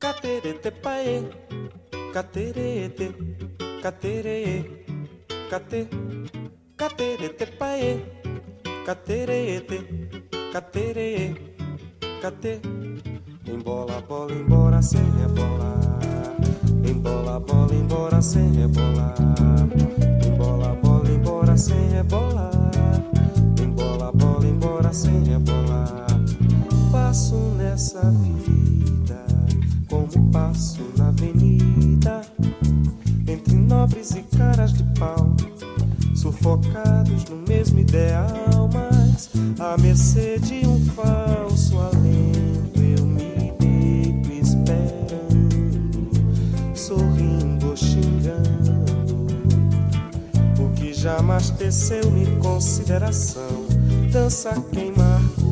Caterete paê, caterete, caterete, cate, caterete paê, caterete, caterete, cate. Embola, bola, embora sem rebolar. Embola, bola, embora sem rebolar. Passo na avenida. Entre nobres e caras de pau. Sufocados no mesmo ideal, mas a mercê de um falso alento eu me deito esperando, sorrindo ou xingando. O que jamais teceu-me consideração, dança quem marcou.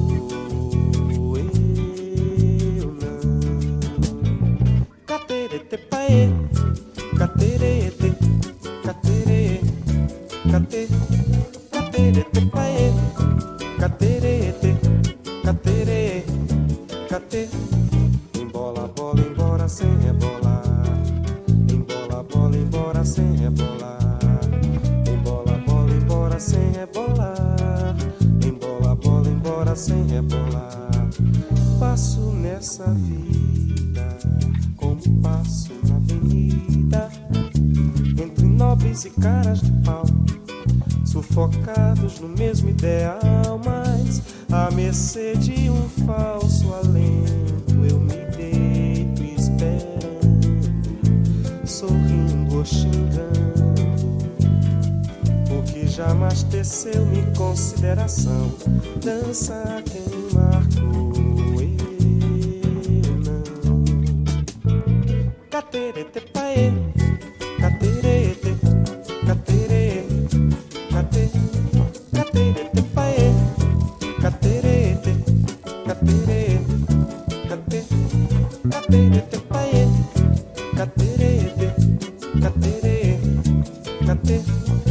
Sem rebolar. Passo nessa vida passo na avenida. Entre nobres e caras de pau. Sufocados no mesmo ideal, mas à mercê de um falso alento eu me deito esperando, sorrindo ou xingando. O que jamais teceu-me consideração, dança quem marcou Caterete pae, caterete, caterete, caterete pae, caterete, caterete, caterete pae, caterete, caterete, caterete.